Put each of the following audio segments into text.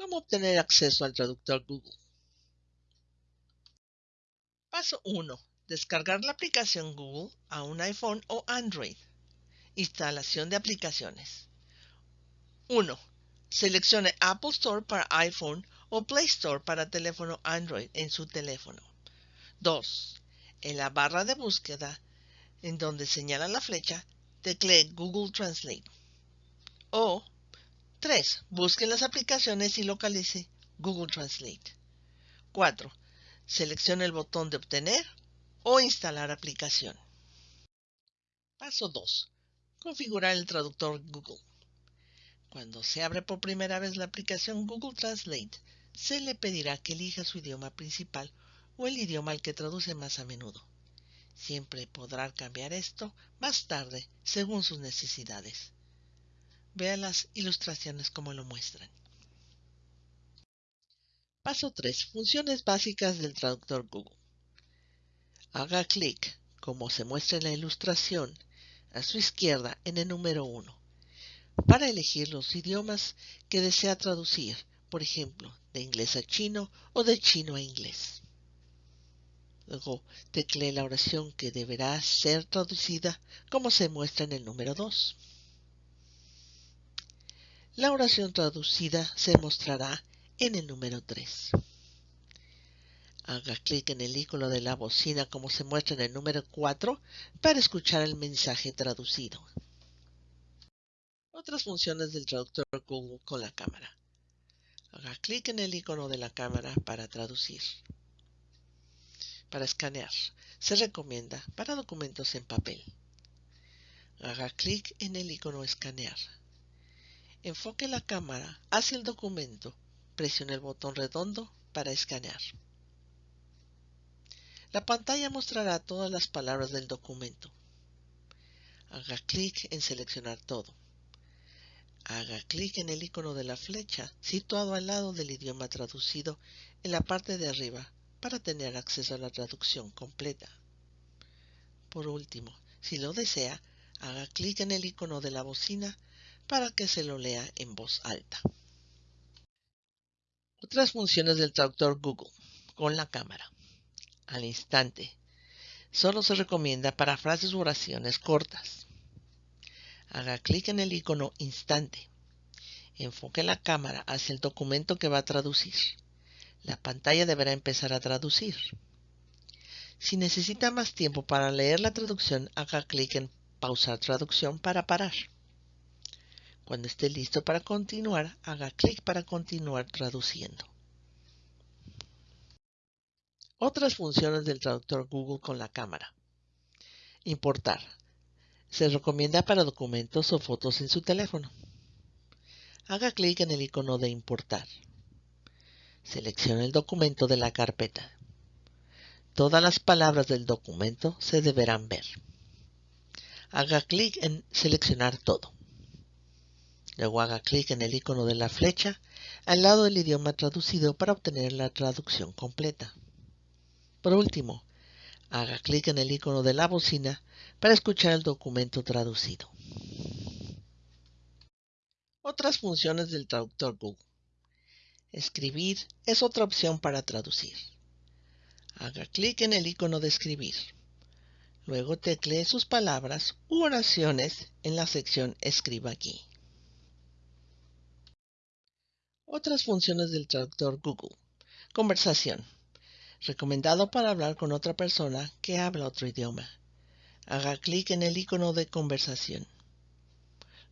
¿Cómo obtener acceso al traductor Google? Paso 1. Descargar la aplicación Google a un iPhone o Android. Instalación de aplicaciones. 1. Seleccione Apple Store para iPhone o Play Store para teléfono Android en su teléfono. 2. En la barra de búsqueda, en donde señala la flecha, teclee Google Translate. O 3. Busque las aplicaciones y localice Google Translate. 4. Seleccione el botón de obtener o instalar aplicación. Paso 2. Configurar el traductor Google. Cuando se abre por primera vez la aplicación Google Translate, se le pedirá que elija su idioma principal o el idioma al que traduce más a menudo. Siempre podrá cambiar esto más tarde según sus necesidades. Vea las ilustraciones como lo muestran. Paso 3. Funciones básicas del traductor Google. Haga clic, como se muestra en la ilustración, a su izquierda en el número 1 para elegir los idiomas que desea traducir, por ejemplo, de inglés a chino o de chino a inglés. Luego teclee la oración que deberá ser traducida como se muestra en el número 2. La oración traducida se mostrará en el número 3. Haga clic en el icono de la bocina como se muestra en el número 4 para escuchar el mensaje traducido. Otras funciones del traductor Google con la cámara. Haga clic en el icono de la cámara para traducir. Para escanear, se recomienda para documentos en papel. Haga clic en el icono escanear. Enfoque la cámara hacia el documento. Presione el botón redondo para escanear. La pantalla mostrará todas las palabras del documento. Haga clic en seleccionar todo. Haga clic en el icono de la flecha situado al lado del idioma traducido en la parte de arriba para tener acceso a la traducción completa. Por último, si lo desea, haga clic en el icono de la bocina para que se lo lea en voz alta. Otras funciones del traductor Google con la cámara. Al instante. Solo se recomienda para frases u oraciones cortas. Haga clic en el icono Instante. Enfoque la cámara hacia el documento que va a traducir. La pantalla deberá empezar a traducir. Si necesita más tiempo para leer la traducción, haga clic en Pausar traducción para parar. Cuando esté listo para continuar, haga clic para continuar traduciendo. Otras funciones del traductor Google con la cámara. Importar. Se recomienda para documentos o fotos en su teléfono. Haga clic en el icono de importar. Seleccione el documento de la carpeta. Todas las palabras del documento se deberán ver. Haga clic en seleccionar todo. Luego haga clic en el icono de la flecha al lado del idioma traducido para obtener la traducción completa. Por último, haga clic en el icono de la bocina para escuchar el documento traducido. Otras funciones del traductor Google. Escribir es otra opción para traducir. Haga clic en el icono de escribir. Luego teclee sus palabras u oraciones en la sección Escriba aquí. Otras funciones del traductor Google. Conversación. Recomendado para hablar con otra persona que habla otro idioma. Haga clic en el icono de conversación.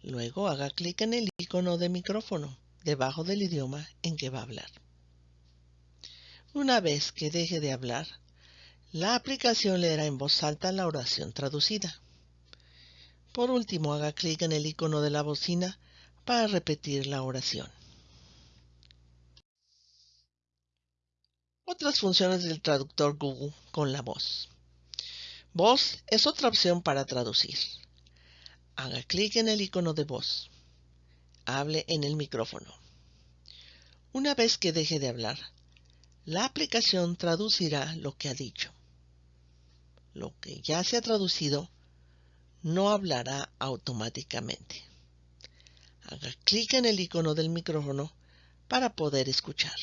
Luego haga clic en el icono de micrófono debajo del idioma en que va a hablar. Una vez que deje de hablar, la aplicación leerá en voz alta la oración traducida. Por último, haga clic en el icono de la bocina para repetir la oración. Otras funciones del traductor Google con la voz. Voz es otra opción para traducir. Haga clic en el icono de voz. Hable en el micrófono. Una vez que deje de hablar, la aplicación traducirá lo que ha dicho. Lo que ya se ha traducido no hablará automáticamente. Haga clic en el icono del micrófono para poder escuchar.